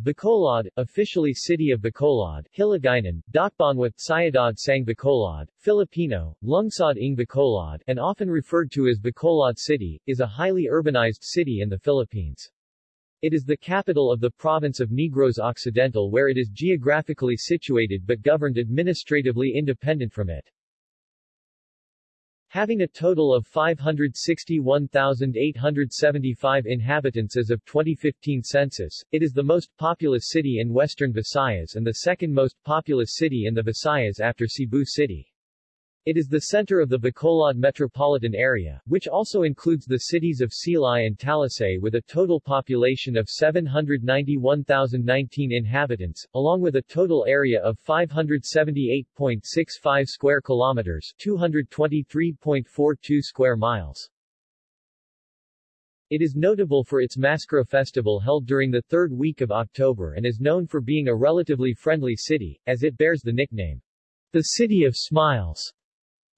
Bacolod, officially City of Bacolod, Hiligaynon, Dakbanwa, Syudad Sang Bacolod, Filipino, Lungsod ng Bacolod, and often referred to as Bacolod City, is a highly urbanized city in the Philippines. It is the capital of the province of Negros Occidental where it is geographically situated but governed administratively independent from it. Having a total of 561,875 inhabitants as of 2015 census, it is the most populous city in western Visayas and the second most populous city in the Visayas after Cebu City. It is the center of the Bacolod metropolitan area, which also includes the cities of Silay and Talisay with a total population of 791,019 inhabitants, along with a total area of 578.65 square kilometers 223.42 square miles. It is notable for its MassKara festival held during the third week of October and is known for being a relatively friendly city, as it bears the nickname, the City of Smiles.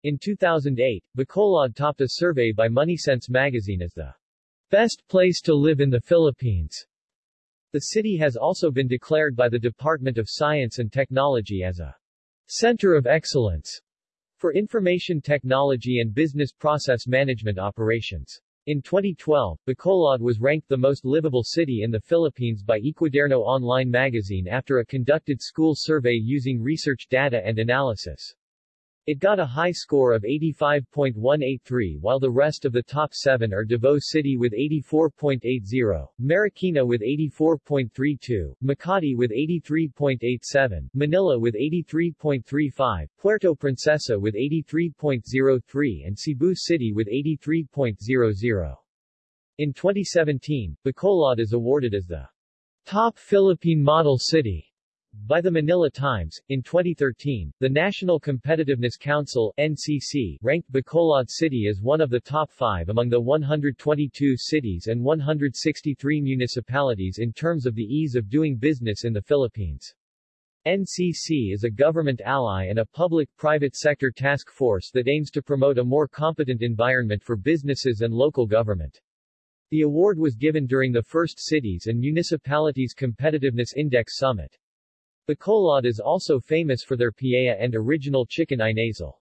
In 2008, Bacolod topped a survey by MoneySense magazine as the best place to live in the Philippines. The city has also been declared by the Department of Science and Technology as a center of excellence for information technology and business process management operations. In 2012, Bacolod was ranked the most livable city in the Philippines by Ecuaderno Online magazine after a conducted school survey using research data and analysis. It got a high score of 85.183 while the rest of the top seven are Davao City with 84.80, Marikina with 84.32, Makati with 83.87, Manila with 83.35, Puerto Princesa with 83.03 and Cebu City with 83.00. In 2017, Bacolod is awarded as the top Philippine model city by the Manila Times, in 2013, the National Competitiveness Council NCC ranked Bacolod City as one of the top five among the 122 cities and 163 municipalities in terms of the ease of doing business in the Philippines. NCC is a government ally and a public-private sector task force that aims to promote a more competent environment for businesses and local government. The award was given during the first Cities and Municipalities Competitiveness Index Summit. Bacolod is also famous for their paella and original chicken inasal.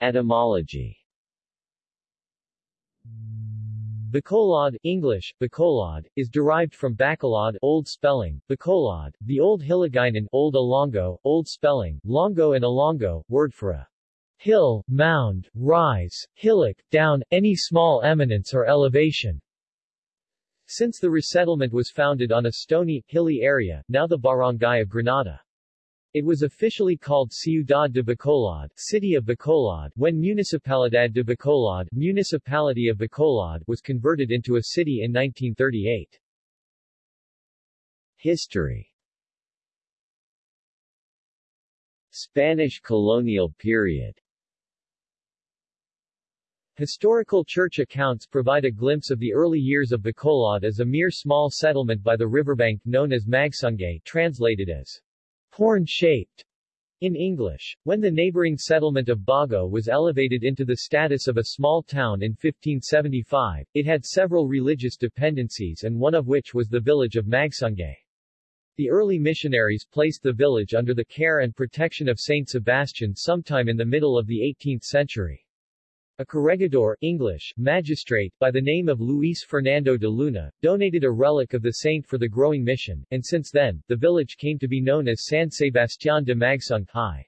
Etymology Bacolod English, Bacolod, is derived from Bacolod Old spelling, Bacolod, the Old Hiligaynon Old Ilonggo, Old spelling, Longo and Ilonggo, word for a hill, mound, rise, hillock, down, any small eminence or elevation. Since the resettlement was founded on a stony, hilly area, now the barangay of Granada. It was officially called Ciudad de Bacolod, City of Bacolod, when Municipalidad de Bacolod, Municipality of Bacolod, was converted into a city in 1938. History Spanish colonial period Historical church accounts provide a glimpse of the early years of Bacolod as a mere small settlement by the riverbank known as Magsungay translated as horn-shaped in English. When the neighboring settlement of Bago was elevated into the status of a small town in 1575, it had several religious dependencies and one of which was the village of Magsungay. The early missionaries placed the village under the care and protection of Saint Sebastian sometime in the middle of the 18th century. A corregidor English, magistrate, by the name of Luis Fernando de Luna, donated a relic of the saint for the growing mission, and since then, the village came to be known as San Sebastián de Magsungay.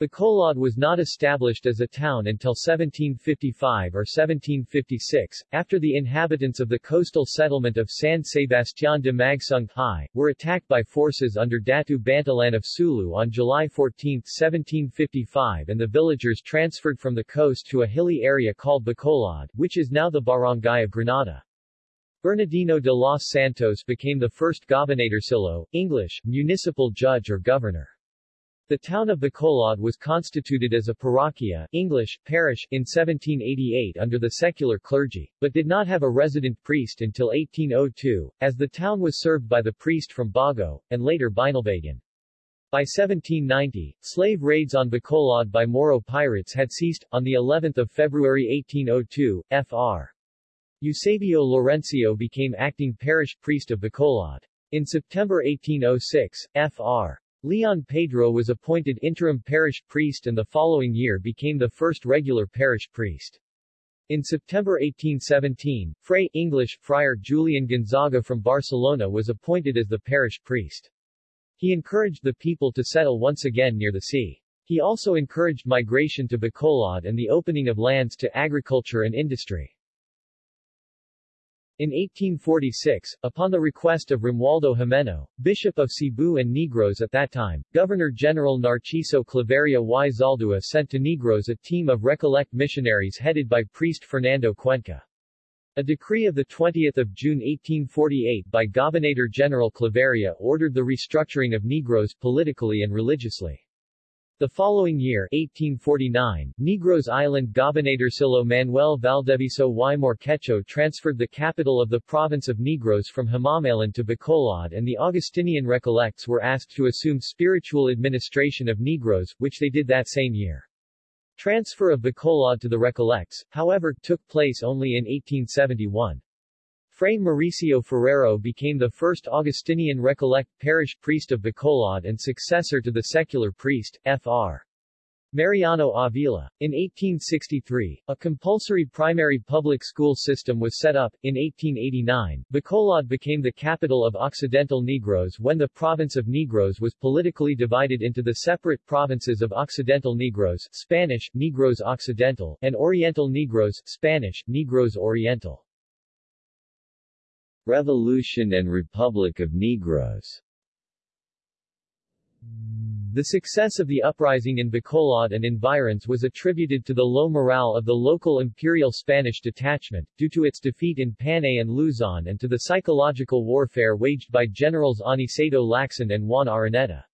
Bacolod was not established as a town until 1755 or 1756, after the inhabitants of the coastal settlement of San Sebastián de Magsungay, were attacked by forces under Datu Bantalan of Sulu on July 14, 1755 and the villagers transferred from the coast to a hilly area called Bacolod, which is now the barangay of Granada. Bernardino de los Santos became the first gobernadorcillo, English, municipal judge or governor. The town of Bacolod was constituted as a parroquia English, parish in 1788 under the secular clergy, but did not have a resident priest until 1802, as the town was served by the priest from Bago, and later Binalbagan. By 1790, slave raids on Bacolod by Moro pirates had ceased. On the 11th of February 1802, Fr. Eusebio Laurencio became acting parish priest of Bacolod. In September 1806, Fr. Leon Pedro was appointed interim parish priest and the following year became the first regular parish priest. In September 1817, Fray English Friar Julian Gonzaga from Barcelona was appointed as the parish priest. He encouraged the people to settle once again near the sea. He also encouraged migration to Bacolod and the opening of lands to agriculture and industry. In 1846, upon the request of Romualdo Jimeno, Bishop of Cebu and Negros at that time, Governor-General Narciso Claveria y Zaldua sent to Negros a team of Recollect missionaries headed by priest Fernando Cuenca. A decree of 20 June 1848 by Gobernador-General Claveria ordered the restructuring of Negros politically and religiously. The following year 1849, Negros Island Gobernadorcillo Manuel Valdevieso y Morquecho transferred the capital of the province of Negros from Himamaylan to Bacolod and the Augustinian Recollects were asked to assume spiritual administration of Negros, which they did that same year. Transfer of Bacolod to the Recollects, however, took place only in 1871. Fray Mauricio Ferrero became the first Augustinian Recollect parish priest of Bacolod and successor to the secular priest, Fr. Mariano Avila. In 1863, a compulsory primary public school system was set up. In 1889, Bacolod became the capital of Occidental Negros when the province of Negros was politically divided into the separate provinces of Occidental Negros Spanish, Negros Occidental, and Oriental Negros Spanish, Negros Oriental. Revolution and Republic of Negros the success of the uprising in Bacolod and environs was attributed to the low morale of the local Imperial Spanish detachment, due to its defeat in Panay and Luzon and to the psychological warfare waged by Generals Aniceto Lacson and Juan Araneta.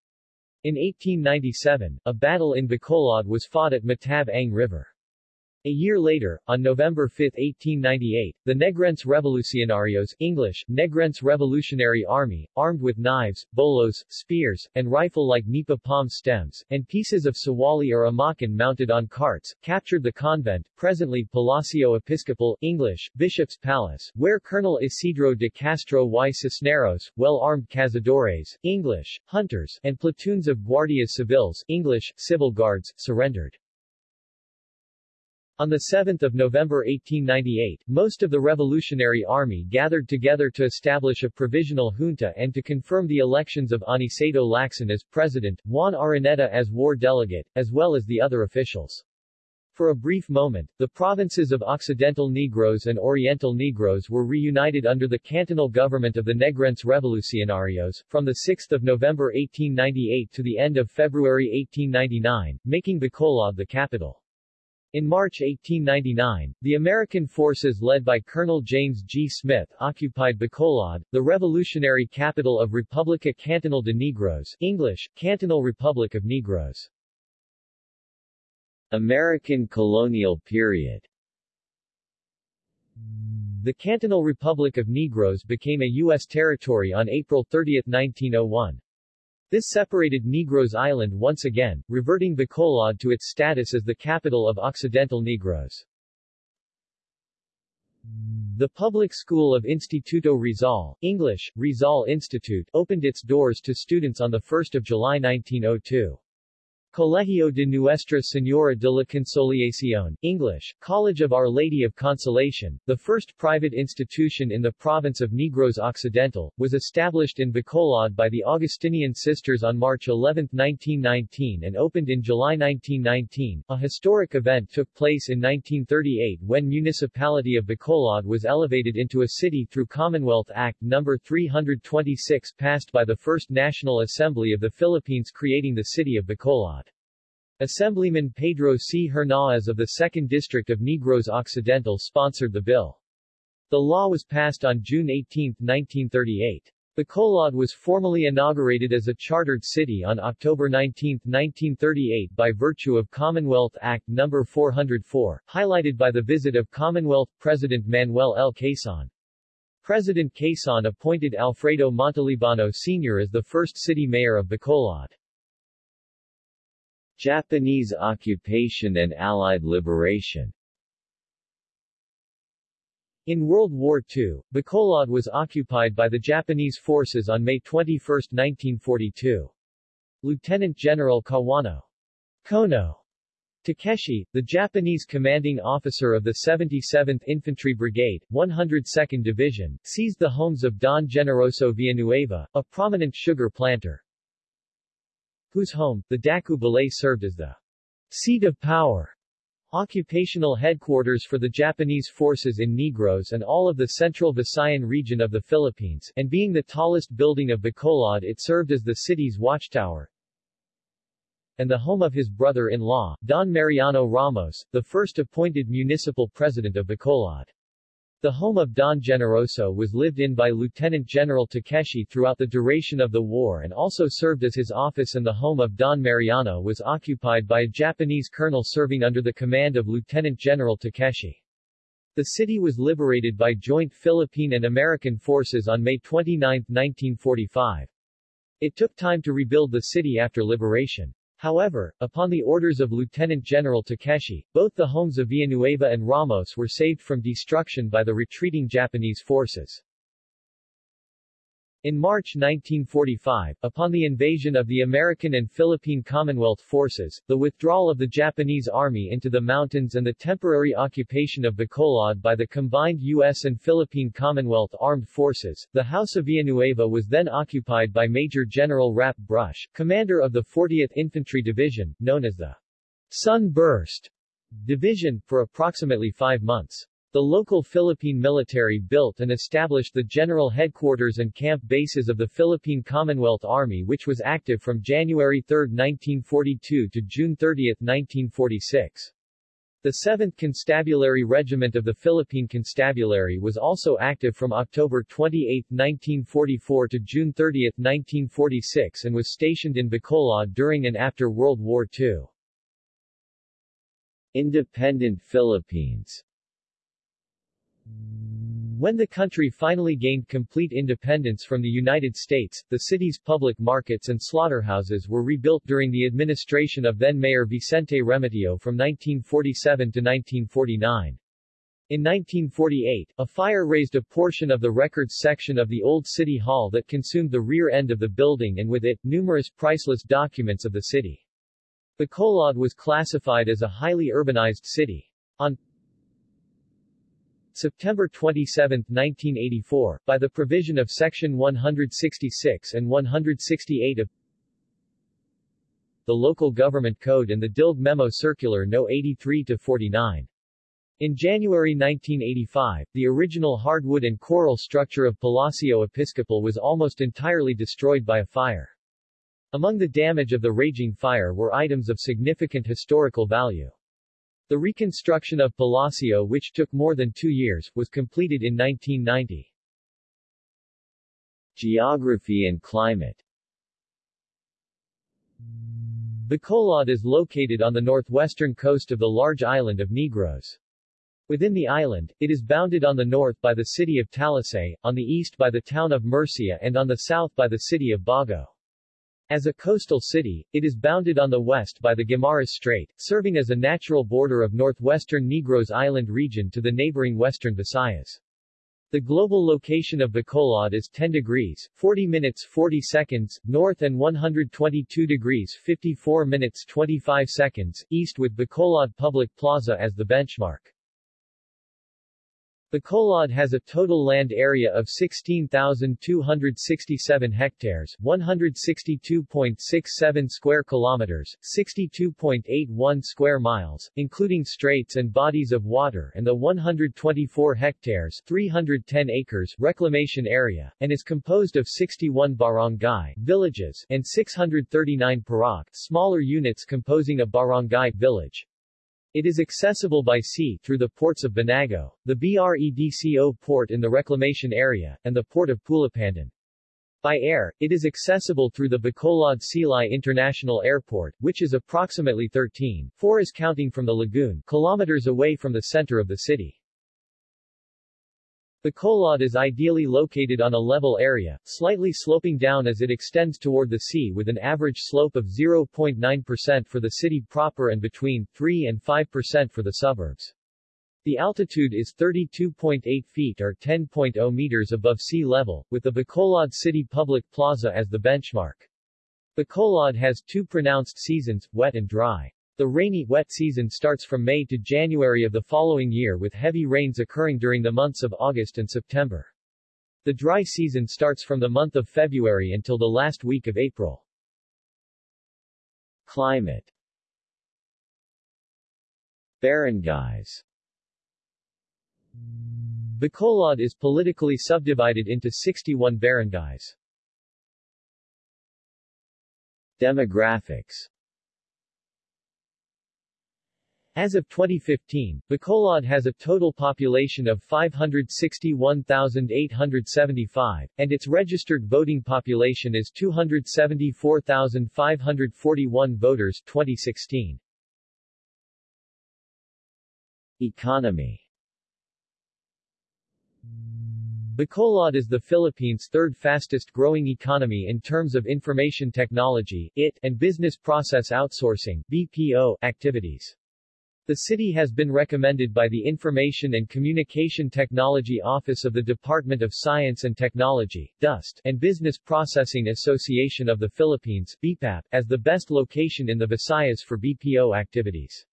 In 1897, a battle in Bacolod was fought at Matab-ang River. A year later, on November 5, 1898, the Negrense Revolucionarios English, Negrense Revolutionary Army, armed with knives, bolos, spears, and rifle-like nipa palm stems, and pieces of sawali or amakan mounted on carts, captured the convent, presently Palacio Episcopal English, Bishop's Palace, where Colonel Isidro de Castro y Cisneros, well-armed cazadores English, hunters, and platoons of guardias civiles English, civil guards, surrendered. On 7 November 1898, most of the Revolutionary Army gathered together to establish a provisional junta and to confirm the elections of Aniceto Lacson as president, Juan Araneta as war delegate, as well as the other officials. For a brief moment, the provinces of Occidental Negros and Oriental Negros were reunited under the cantonal government of the Negrense Revolucionarios, from 6 November 1898 to the end of February 1899, making Bacolod the capital. In March 1899, the American forces led by Colonel James G. Smith occupied Bacolod, the revolutionary capital of Republica Cantonal de Negros English, Cantonal Republic of Negros. American colonial period The Cantonal Republic of Negros became a U.S. territory on April 30, 1901. This separated Negros Island once again, reverting Bacolod to its status as the capital of Occidental Negros. The public school of Instituto Rizal, English, Rizal Institute, opened its doors to students on 1 July 1902. Colegio de Nuestra Señora de la Consolación, English, College of Our Lady of Consolation, the first private institution in the province of Negros Occidental, was established in Bacolod by the Augustinian Sisters on March 11, 1919 and opened in July 1919. A historic event took place in 1938 when Municipality of Bacolod was elevated into a city through Commonwealth Act No. 326 passed by the First National Assembly of the Philippines creating the city of Bacolod. Assemblyman Pedro C. Hernáez of the 2nd District of Negros Occidental sponsored the bill. The law was passed on June 18, 1938. The Bacolod was formally inaugurated as a chartered city on October 19, 1938 by virtue of Commonwealth Act No. 404, highlighted by the visit of Commonwealth President Manuel L. Quezon. President Quezon appointed Alfredo Montelibano Sr. as the first city mayor of Bacolod. Japanese occupation and Allied liberation In World War II, Bacolod was occupied by the Japanese forces on May 21, 1942. Lieutenant General Kawano Kono Takeshi, the Japanese commanding officer of the 77th Infantry Brigade, 102nd Division, seized the homes of Don Generoso Villanueva, a prominent sugar planter, whose home, the Daku Balay served as the seat of power, occupational headquarters for the Japanese forces in Negros and all of the central Visayan region of the Philippines, and being the tallest building of Bacolod it served as the city's watchtower, and the home of his brother-in-law, Don Mariano Ramos, the first appointed municipal president of Bacolod. The home of Don Generoso was lived in by Lieutenant General Takeshi throughout the duration of the war and also served as his office and the home of Don Mariano was occupied by a Japanese colonel serving under the command of Lieutenant General Takeshi. The city was liberated by joint Philippine and American forces on May 29, 1945. It took time to rebuild the city after liberation. However, upon the orders of Lieutenant General Takeshi, both the homes of Villanueva and Ramos were saved from destruction by the retreating Japanese forces. In March 1945, upon the invasion of the American and Philippine Commonwealth forces, the withdrawal of the Japanese army into the mountains and the temporary occupation of Bacolod by the combined U.S. and Philippine Commonwealth armed forces, the House of Villanueva was then occupied by Major General Rapp Brush, commander of the 40th Infantry Division, known as the Sunburst Division, for approximately five months. The local Philippine military built and established the general headquarters and camp bases of the Philippine Commonwealth Army which was active from January 3, 1942 to June 30, 1946. The 7th Constabulary Regiment of the Philippine Constabulary was also active from October 28, 1944 to June 30, 1946 and was stationed in Bacolod during and after World War II. Independent Philippines when the country finally gained complete independence from the United States, the city's public markets and slaughterhouses were rebuilt during the administration of then-Mayor Vicente Remedio from 1947 to 1949. In 1948, a fire razed a portion of the records section of the old city hall that consumed the rear end of the building and with it, numerous priceless documents of the city. The Bacolod was classified as a highly urbanized city. On September 27, 1984, by the provision of Section 166 and 168 of the Local Government Code and the DILG Memo Circular No. 83-49. In January 1985, the original hardwood and coral structure of Palacio Episcopal was almost entirely destroyed by a fire. Among the damage of the raging fire were items of significant historical value. The reconstruction of Palacio which took more than two years, was completed in 1990. Geography and climate Bacolod is located on the northwestern coast of the large island of Negros. Within the island, it is bounded on the north by the city of Talisay, on the east by the town of Murcia and on the south by the city of Bago. As a coastal city, it is bounded on the west by the Guimaras Strait, serving as a natural border of northwestern Negros Island region to the neighboring western Visayas. The global location of Bacolod is 10 degrees, 40 minutes 40 seconds, north and 122 degrees 54 minutes 25 seconds, east with Bacolod Public Plaza as the benchmark. Bacolod has a total land area of 16,267 hectares, 162.67 square kilometers, 62.81 square miles, including straits and bodies of water and the 124 hectares, 310 acres reclamation area, and is composed of 61 barangay villages and 639 purok smaller units composing a barangay village. It is accessible by sea through the ports of Banago, the BREDCO port in the reclamation area, and the port of Pulupandan. By air, it is accessible through the Bacolod Silay International Airport, which is approximately 13, 4 is counting from the lagoon, kilometers away from the center of the city. Bacolod is ideally located on a level area, slightly sloping down as it extends toward the sea with an average slope of 0.9% for the city proper and between 3 and 5% for the suburbs. The altitude is 32.8 feet or 10.0 meters above sea level, with the Bacolod City Public Plaza as the benchmark. Bacolod has two pronounced seasons, wet and dry. The rainy, wet season starts from May to January of the following year with heavy rains occurring during the months of August and September. The dry season starts from the month of February until the last week of April. Climate Barangays Bacolod is politically subdivided into 61 barangays. Demographics as of 2015, Bacolod has a total population of 561,875, and its registered voting population is 274,541 voters 2016. Economy Bacolod is the Philippines' third fastest growing economy in terms of information technology IT, and business process outsourcing BPO, activities. The city has been recommended by the Information and Communication Technology Office of the Department of Science and Technology DOST, and Business Processing Association of the Philippines BPAP, as the best location in the Visayas for BPO activities.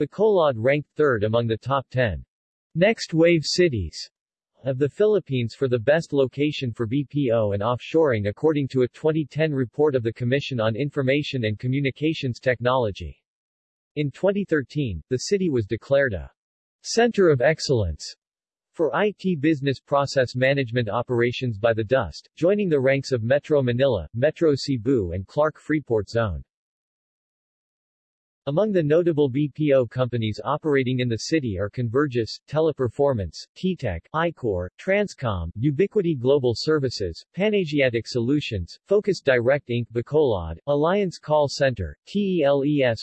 Bacolod ranked third among the top 10 Next wave cities of the Philippines for the best location for BPO and offshoring according to a 2010 report of the Commission on Information and Communications Technology. In 2013, the city was declared a Center of Excellence for IT business process management operations by the DOST, joining the ranks of Metro Manila, Metro Cebu and Clark Freeport Zone. Among the notable BPO companies operating in the city are Convergys, Teleperformance, TTEC, iCor, Transcom, Ubiquity Global Services, Panasiatic Solutions, Focus Direct Inc. Bacolod, Alliance Call Center, TELESYNERGY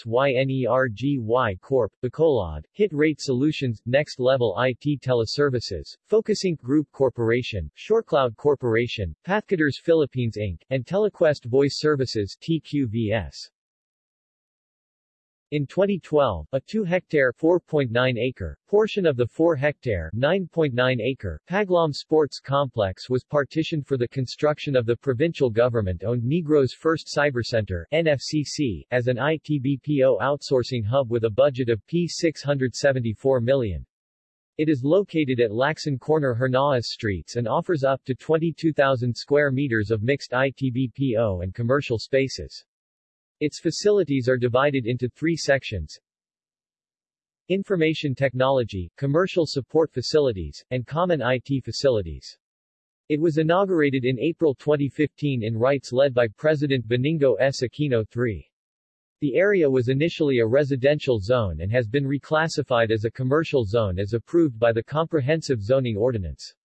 Corp. Bacolod, Hit Rate Solutions, Next Level IT Teleservices, Focus Inc. Group Corporation, ShoreCloud Corporation, Pathcutters Philippines Inc., and Telequest Voice Services TQVS. In 2012, a 2-hectare (4.9-acre) portion of the 4-hectare (9.9-acre) Paglaum Sports Complex was partitioned for the construction of the provincial government-owned Negros First Cybercenter NFCC, as an ITBPO outsourcing hub with a budget of P674 million. It is located at Lacson Corner Hernaez Streets and offers up to 22,000 square meters of mixed ITBPO and commercial spaces. Its facilities are divided into three sections. Information Technology, Commercial Support Facilities, and Common IT Facilities. It was inaugurated in April 2015 in rites led by President Benigno S. Aquino III. The area was initially a residential zone and has been reclassified as a commercial zone as approved by the Comprehensive Zoning Ordinance.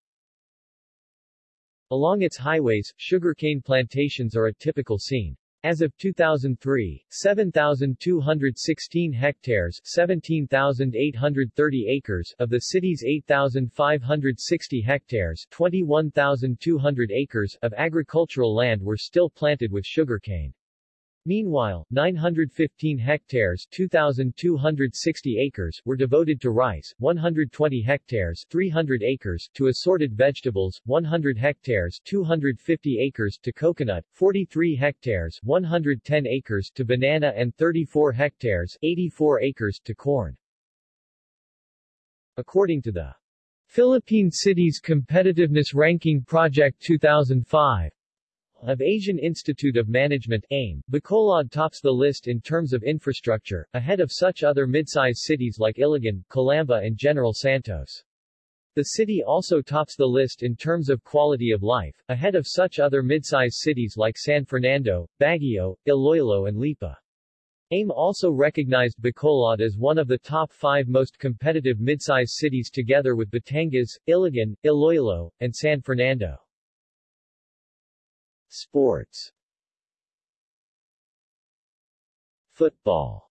Along its highways, sugarcane plantations are a typical scene. As of 2003, 7,216 hectares 17,830 acres of the city's 8,560 hectares 21,200 acres of agricultural land were still planted with sugarcane. Meanwhile, 915 hectares 2,260 acres were devoted to rice, 120 hectares 300 acres to assorted vegetables, 100 hectares 250 acres to coconut, 43 hectares 110 acres to banana and 34 hectares 84 acres to corn. According to the Philippine Cities Competitiveness Ranking Project 2005, of Asian Institute of Management AIM, Bacolod tops the list in terms of infrastructure, ahead of such other mid-size cities like Iligan, Calamba and General Santos. The city also tops the list in terms of quality of life, ahead of such other mid-size cities like San Fernando, Baguio, Iloilo and Lipa. AIM also recognized Bacolod as one of the top five most competitive mid-size cities together with Batangas, Iligan, Iloilo, and San Fernando. Sports Football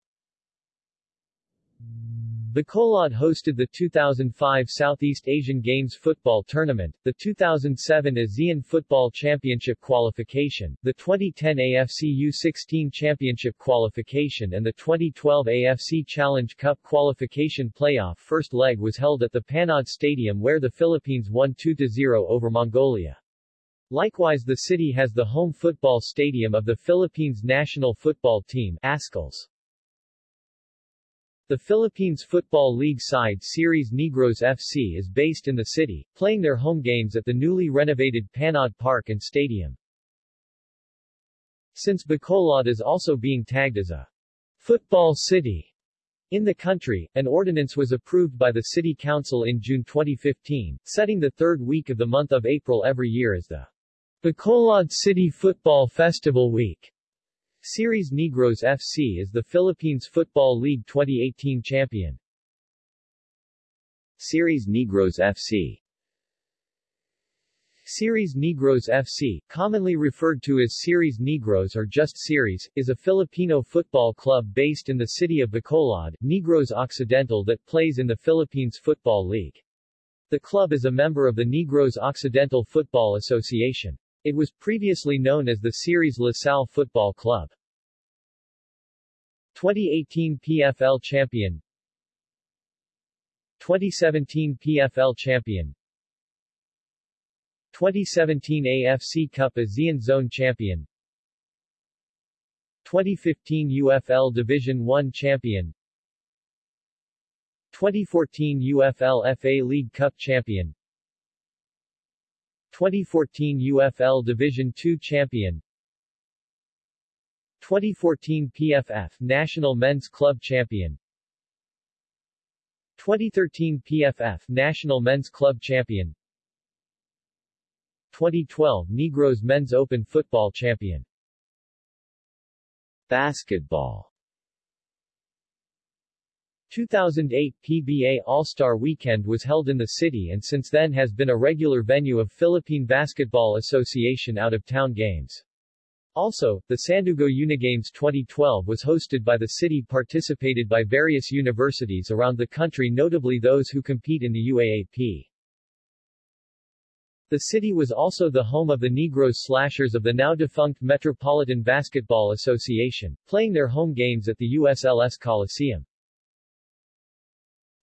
Bacolod hosted the 2005 Southeast Asian Games football tournament, the 2007 ASEAN Football Championship qualification, the 2010 AFC U16 Championship qualification and the 2012 AFC Challenge Cup qualification playoff first leg was held at the Panaad Stadium where the Philippines won 2-0 over Mongolia. Likewise the city has the home football stadium of the Philippines national football team Azkals. The Philippines Football League side Ceres Negros FC is based in the city, playing their home games at the newly renovated Panaad Park and Stadium. Since Bacolod is also being tagged as a football city in the country, an ordinance was approved by the City Council in June 2015, setting the third week of the month of April every year as the Bacolod City Football Festival Week. Ceres Negros FC is the Philippines Football League 2018 champion. Ceres Negros FC Ceres Negros FC, commonly referred to as Ceres Negros or just Ceres, is a Filipino football club based in the city of Bacolod, Negros Occidental that plays in the Philippines Football League. The club is a member of the Negros Occidental Football Association. It was previously known as the Ceres La Salle Football Club. 2018 PFL champion. 2017 PFL champion. 2017 AFC Cup ASEAN Zone champion. 2015 UFL Division 1 champion. 2014 UFL FA League Cup champion 2014 UFL Division II champion. 2014 PFF National Men's Club Champion. 2013 PFF National Men's Club Champion. 2012 Negros Men's Open Football Champion. Basketball 2008 PBA All-Star Weekend was held in the city and since then has been a regular venue of Philippine Basketball Association out-of-town games. Also, the Sandugo Unigames 2012 was hosted by the city participated by various universities around the country notably those who compete in the UAAP. The city was also the home of the Negros Slashers of the now-defunct Metropolitan Basketball Association, playing their home games at the USLS Coliseum.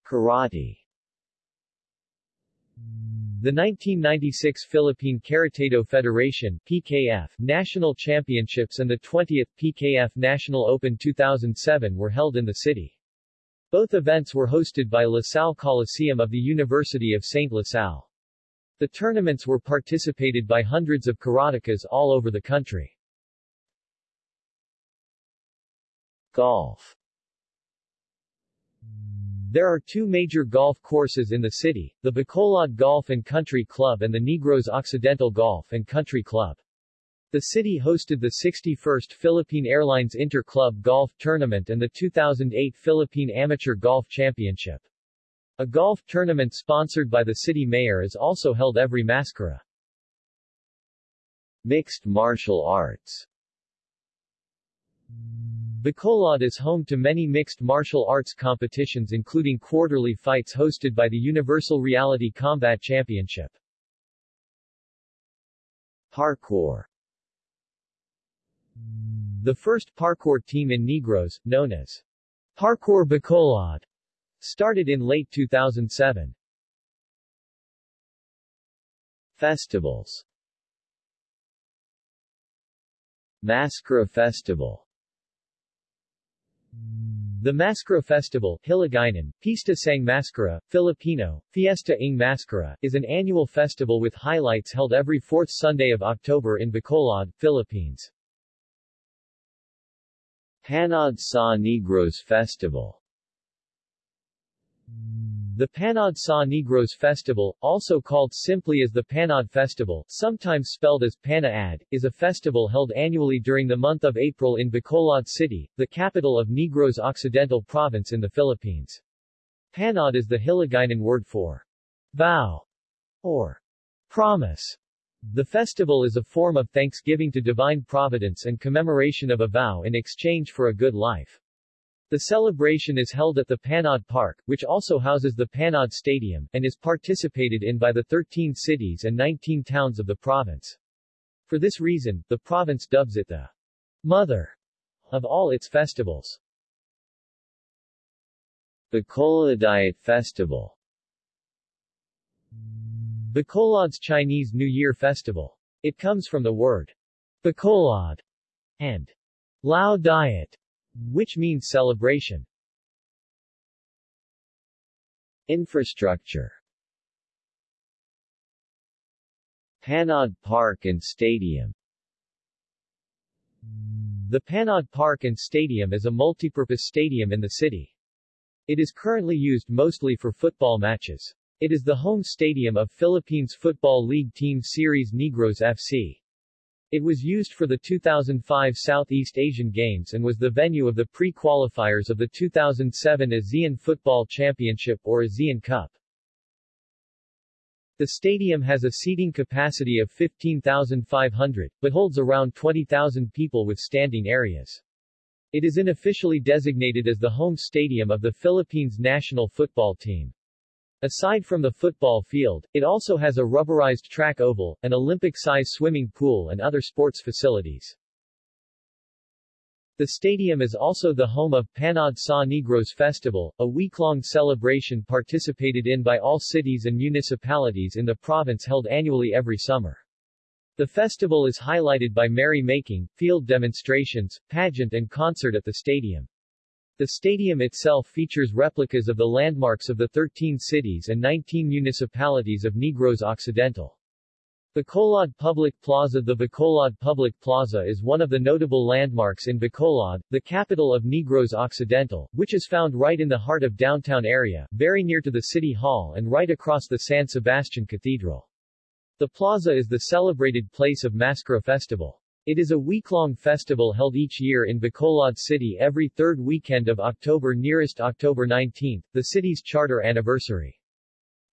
Karate the 1996 Philippine Karate-Do Federation PKF National Championships and the 20th PKF National Open 2007 were held in the city. Both events were hosted by La Salle Coliseum of the University of St. La Salle. The tournaments were participated by hundreds of karatekas all over the country. Golf there are two major golf courses in the city, the Bacolod Golf and Country Club and the Negros Occidental Golf and Country Club. The city hosted the 61st Philippine Airlines Inter-Club Golf Tournament and the 2008 Philippine Amateur Golf Championship. A golf tournament sponsored by the city mayor is also held every MassKara. Mixed martial arts Bacolod is home to many mixed martial arts competitions including quarterly fights hosted by the Universal Reality Combat Championship. Parkour The first parkour team in Negros, known as Parkour Bacolod, started in late 2007. Festivals MassKara Festival the MassKara Festival, Hiligaynon, Pista sang MassKara, Filipino, Fiesta ng MassKara, is an annual festival with highlights held every fourth Sunday of October in Bacolod, Philippines. Panaad sa Negros Festival the Panaad sa Negros Festival, also called simply as the Panaad Festival, sometimes spelled as Panaad, is a festival held annually during the month of April in Bacolod City, the capital of Negros Occidental Province in the Philippines. Panaad is the Hiligaynon word for vow or promise. The festival is a form of thanksgiving to divine providence and commemoration of a vow in exchange for a good life. The celebration is held at the Panaad Park, which also houses the Panaad Stadium, and is participated in by the 13 cities and 19 towns of the province. For this reason, the province dubs it the mother of all its festivals. Bacolaodiat Festival Bacolod's Chinese New Year Festival. It comes from the word Bacolod and Lao Diat, which means celebration. Infrastructure Panaad Park and Stadium The Panaad Park and Stadium is a multipurpose stadium in the city. It is currently used mostly for football matches. It is the home stadium of Philippines Football League team Ceres Negros FC. It was used for the 2005 Southeast Asian Games and was the venue of the pre-qualifiers of the 2007 ASEAN Football Championship or ASEAN Cup. The stadium has a seating capacity of 15,500, but holds around 20,000 people with standing areas. It is unofficially designated as the home stadium of the Philippines national football team. Aside from the football field, it also has a rubberized track oval, an Olympic-size swimming pool and other sports facilities. The stadium is also the home of Panaad sa Negros Festival, a week-long celebration participated in by all cities and municipalities in the province held annually every summer. The festival is highlighted by merry-making, field demonstrations, pageant and concert at the stadium. The stadium itself features replicas of the landmarks of the 13 cities and 19 municipalities of Negros Occidental. Bacolod Public Plaza The Bacolod Public Plaza is one of the notable landmarks in Bacolod, the capital of Negros Occidental, which is found right in the heart of downtown area, very near to the City Hall and right across the San Sebastian Cathedral. The plaza is the celebrated place of MassKara Festival. It is a week-long festival held each year in Bacolod City every third weekend of October nearest October 19, the city's charter anniversary.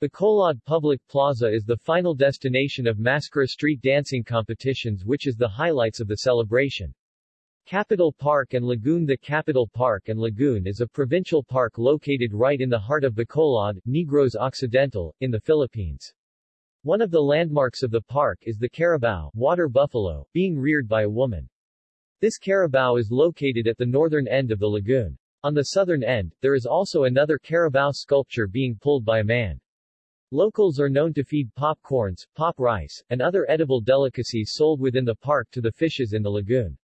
The Bacolod Public Plaza is the final destination of MassKara street dancing competitions which is the highlights of the celebration. Capital Park and Lagoon The Capital Park and Lagoon is a provincial park located right in the heart of Bacolod, Negros Occidental, in the Philippines. One of the landmarks of the park is the carabao, water buffalo, being reared by a woman. This carabao is located at the northern end of the lagoon. On the southern end, there is also another carabao sculpture being pulled by a man. Locals are known to feed popcorns, pop rice, and other edible delicacies sold within the park to the fishes in the lagoon.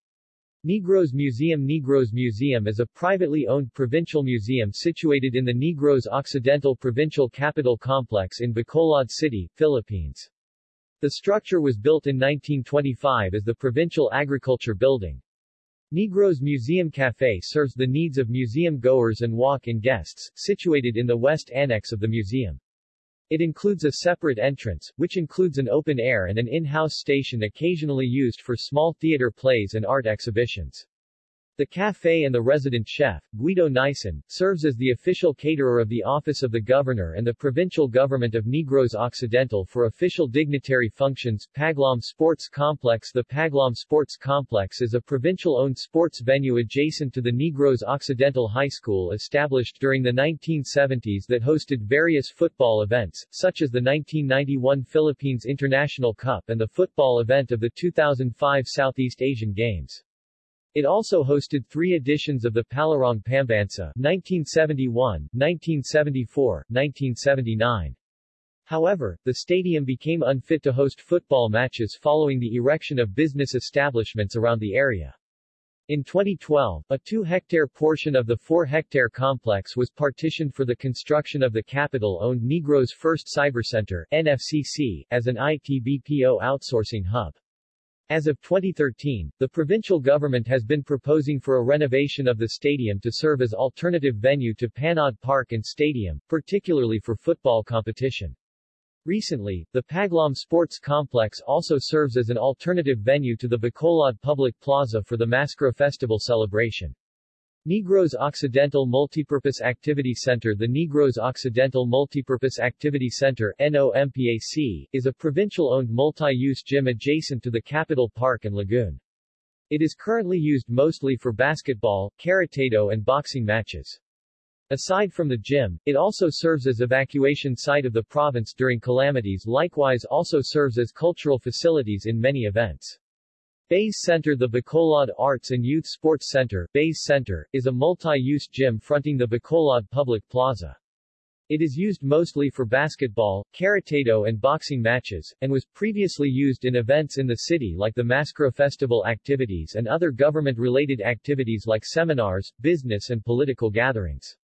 Negros Museum Negros Museum is a privately owned provincial museum situated in the Negros Occidental Provincial Capital Complex in Bacolod City, Philippines. The structure was built in 1925 as the Provincial Agriculture Building. Negros Museum Café serves the needs of museum goers and walk-in guests, situated in the west annex of the museum. It includes a separate entrance, which includes an open air and an in-house station occasionally used for small theater plays and art exhibitions. The café and the resident chef, Guido Nison, serves as the official caterer of the Office of the Governor and the Provincial Government of Negros Occidental for official dignitary functions. Paglaum Sports Complex The Paglaum Sports Complex is a provincial-owned sports venue adjacent to the Negros Occidental High School established during the 1970s that hosted various football events, such as the 1991 Philippines International Cup and the football event of the 2005 Southeast Asian Games. It also hosted three editions of the Palarong Pambansa 1971, 1974, 1979. However, the stadium became unfit to host football matches following the erection of business establishments around the area. In 2012, a 2-hectare portion of the 4-hectare complex was partitioned for the construction of the capital-owned Negros First Cyber Center NFCC, as an IT-BPO outsourcing hub. As of 2013, the provincial government has been proposing for a renovation of the stadium to serve as alternative venue to Panaad Park and Stadium, particularly for football competition. Recently, the Paglaum Sports Complex also serves as an alternative venue to the Bacolod Public Plaza for the MassKara Festival celebration. Negros Occidental Multipurpose Activity Center The Negros Occidental Multipurpose Activity Center NOMPAC, is a provincial-owned multi-use gym adjacent to the Capital Park and Lagoon. It is currently used mostly for basketball, karate-do and boxing matches. Aside from the gym, it also serves as evacuation site of the province during calamities likewise also serves as cultural facilities in many events. Bays Center The Bacolod Arts and Youth Sports Center Bays Center, is a multi-use gym fronting the Bacolod Public Plaza. It is used mostly for basketball, karate-do and boxing matches, and was previously used in events in the city like the MassKara Festival activities and other government-related activities like seminars, business and political gatherings.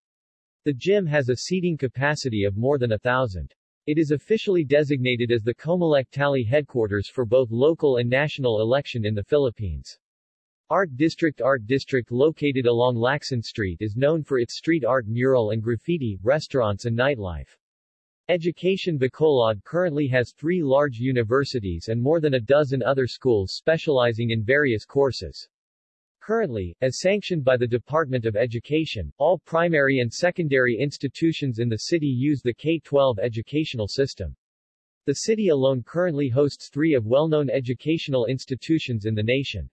The gym has a seating capacity of more than a thousand. It is officially designated as the Comelec Tally headquarters for both local and national election in the Philippines. Art District Art District located along Lacson Street is known for its street art mural and graffiti, restaurants and nightlife. Education Bacolod currently has three large universities and more than a dozen other schools specializing in various courses. Currently, as sanctioned by the Department of Education, all primary and secondary institutions in the city use the K-12 educational system. The city alone currently hosts three of well-known educational institutions in the nation.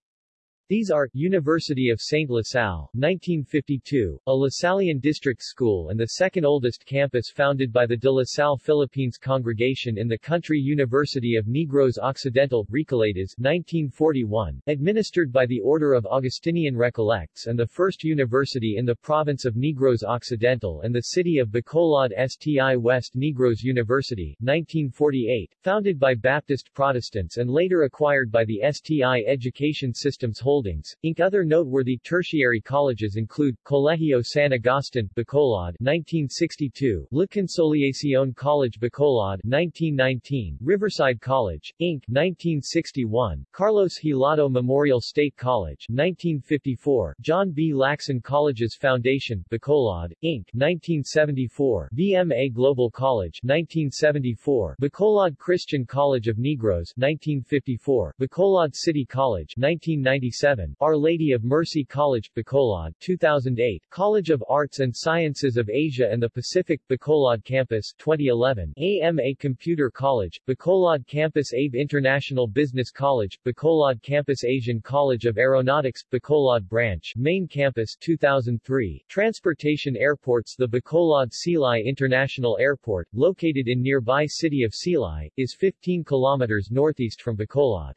These are, University of St. LaSalle, 1952, a Lasallian district school and the second oldest campus founded by the De La Salle Philippines congregation in the country University of Negros Occidental, Recoletos, 1941, administered by the Order of Augustinian Recollects and the first university in the province of Negros Occidental and the city of Bacolod STI West Negros University, 1948, founded by Baptist Protestants and later acquired by the STI Education Systems Holdings Holdings, Inc. Other noteworthy tertiary colleges include, Colegio San Agustin, Bacolod 1962, La Consolacion College Bacolod 1919, Riverside College, Inc. 1961, Carlos Hilado Memorial State College 1954, John B. Lacson Colleges Foundation, Bacolod, Inc. 1974, BMA Global College 1974, Bacolod Christian College of Negros 1954, Bacolod City College 1997, 2007, Our Lady of Mercy College, Bacolod 2008, College of Arts and Sciences of Asia and the Pacific, Bacolod Campus 2011, AMA Computer College, Bacolod Campus Abe International Business College, Bacolod Campus Asian College of Aeronautics, Bacolod Branch, Main Campus 2003, Transportation Airports The Bacolod Silay International Airport, located in nearby city of Silay, is 15 kilometers northeast from Bacolod.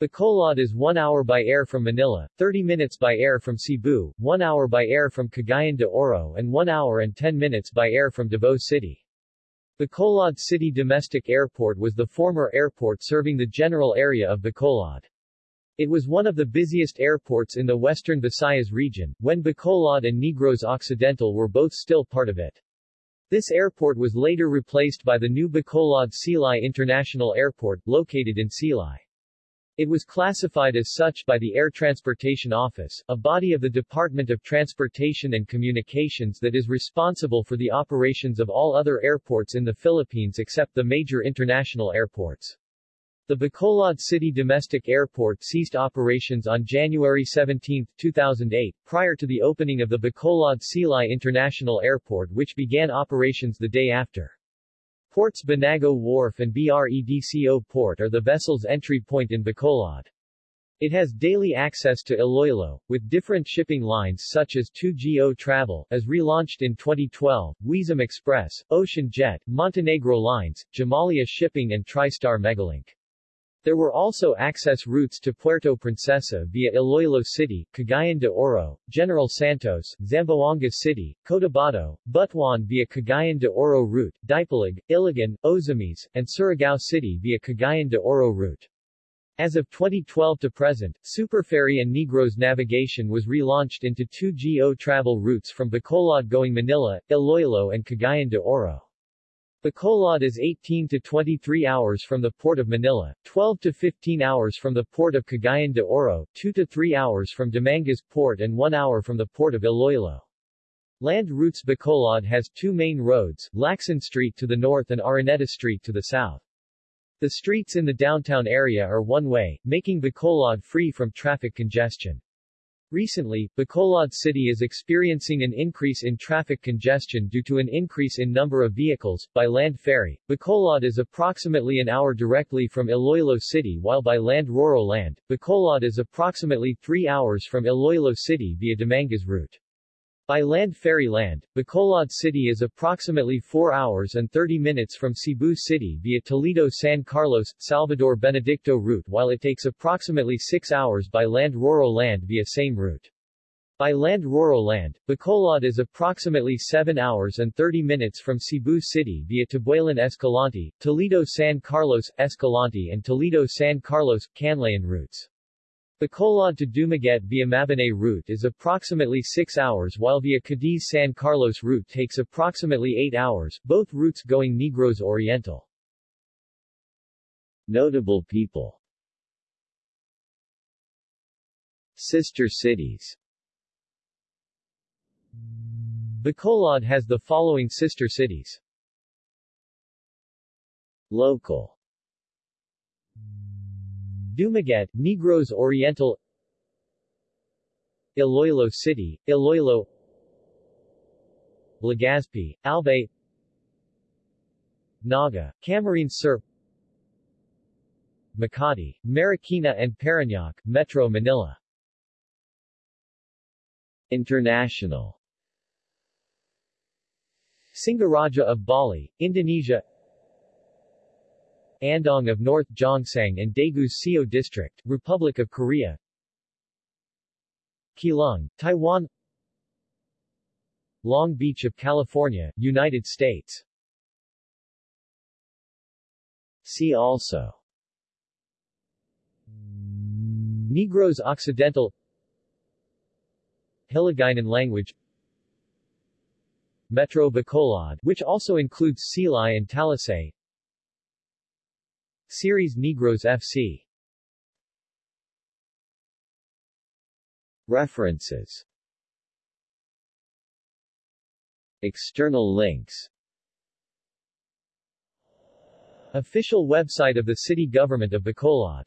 Bacolod is 1 hour by air from Manila, 30 minutes by air from Cebu, 1 hour by air from Cagayan de Oro and 1 hour and 10 minutes by air from Davao City. Bacolod City Domestic Airport was the former airport serving the general area of Bacolod. It was one of the busiest airports in the western Visayas region, when Bacolod and Negros Occidental were both still part of it. This airport was later replaced by the new Bacolod Silay International Airport, located in Silay. It was classified as such by the Air Transportation Office, a body of the Department of Transportation and Communications that is responsible for the operations of all other airports in the Philippines except the major international airports. The Bacolod City Domestic Airport ceased operations on January 17, 2008, prior to the opening of the Bacolod Silay International Airport which began operations the day after. Ports Banago Wharf and BREDCO Port are the vessel's entry point in Bacolod. It has daily access to Iloilo, with different shipping lines such as 2GO Travel, as relaunched in 2012, Weesam Express, Ocean Jet, Montenegro Lines, Jomalia Shipping and TriStar Megalink. There were also access routes to Puerto Princesa via Iloilo City, Cagayan de Oro, General Santos, Zamboanga City, Cotabato, Butuan via Cagayan de Oro route, Dipolog, Iligan, Ozamis, and Surigao City via Cagayan de Oro route. As of 2012 to present, Superferry and Negros navigation was relaunched into 2GO travel routes from Bacolod going Manila, Iloilo and Cagayan de Oro. Bacolod is 18 to 23 hours from the port of Manila, 12 to 15 hours from the port of Cagayan de Oro, 2 to 3 hours from Dumangas port and 1 hour from the port of Iloilo. Land routes Bacolod has two main roads, Lacson Street to the north and Araneta Street to the south. The streets in the downtown area are one-way, making Bacolod free from traffic congestion. Recently, Bacolod City is experiencing an increase in traffic congestion due to an increase in number of vehicles. By land ferry, Bacolod is approximately an hour directly from Iloilo City while by land Roro land, Bacolod is approximately three hours from Iloilo City via Dumangas route. By land ferry land, Bacolod City is approximately 4 hours and 30 minutes from Cebu City via Toledo-San Carlos, Salvador Benedicto route while it takes approximately 6 hours by land rural land via same route. By land rural land, Bacolod is approximately 7 hours and 30 minutes from Cebu City via Tabuelan Escalante, Toledo-San Carlos, Escalante and Toledo-San Carlos, Canlayan routes. Bacolod to Dumaguete via Mabinay route is approximately 6 hours while via Cadiz-San Carlos route takes approximately 8 hours, both routes going Negros Oriental. Notable people Sister cities Bacolod has the following sister cities. Local Dumaguete, Negros Oriental Iloilo City, Iloilo Legazpi, Albay Naga, Camarines Sur Makati, Marikina and Parañaque, Metro Manila. International. Singaraja of Bali, Indonesia Andong of North Gyeongsang and Daegu's Seo District, Republic of Korea. Keelung, Taiwan. Long Beach of California, United States. See also. Negros Occidental. Hiligaynon language. Metro Bacolod, which also includes Silay and Talisay Ceres Negros FC References. External links. Official website of the City Government of Bacolod